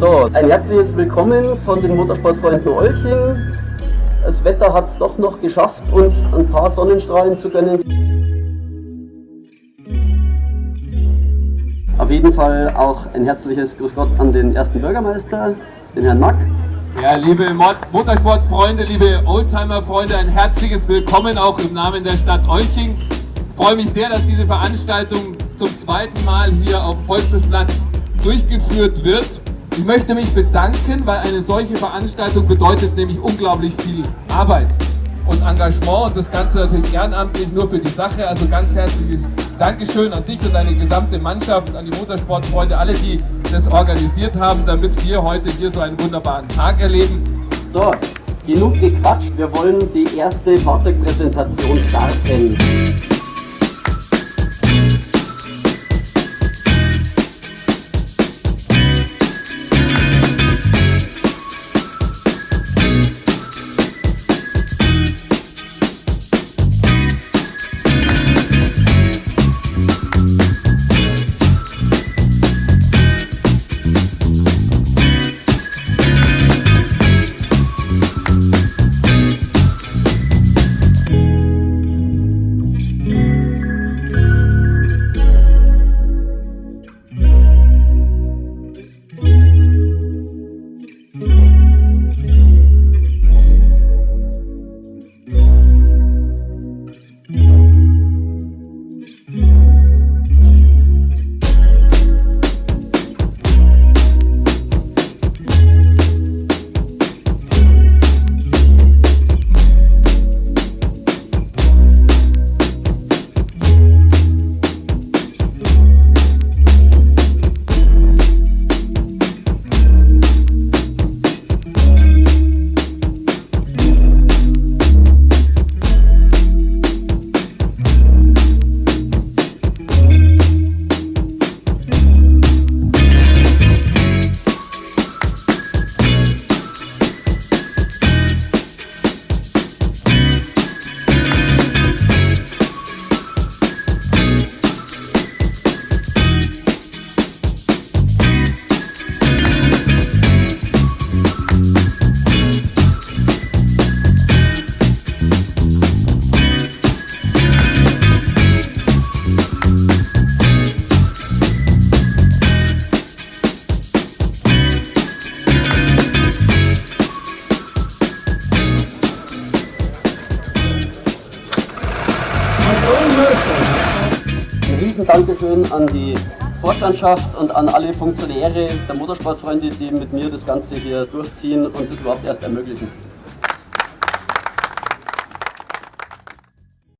So, ein herzliches Willkommen von den Motorsportfreunden Olching. Das Wetter hat es doch noch geschafft, uns ein paar Sonnenstrahlen zu gönnen. Auf jeden Fall auch ein herzliches Grüß Gott an den ersten Bürgermeister, den Herrn Mack. Ja, liebe Motorsportfreunde, liebe Oldtimer-Freunde, ein herzliches Willkommen auch im Namen der Stadt Olching. Ich freue mich sehr, dass diese Veranstaltung zum zweiten Mal hier auf dem Volksplatz durchgeführt wird. Ich möchte mich bedanken, weil eine solche Veranstaltung bedeutet nämlich unglaublich viel Arbeit und Engagement und das Ganze natürlich ehrenamtlich nur für die Sache. Also ganz herzliches Dankeschön an dich und deine gesamte Mannschaft, an die Motorsportfreunde, alle, die das organisiert haben, damit wir heute hier so einen wunderbaren Tag erleben. So, genug gequatscht, wir wollen die erste Fahrzeugpräsentation starten. Ein riesen Dankeschön an die Vorstandschaft und an alle Funktionäre der Motorsportfreunde, die mit mir das Ganze hier durchziehen und das überhaupt erst ermöglichen.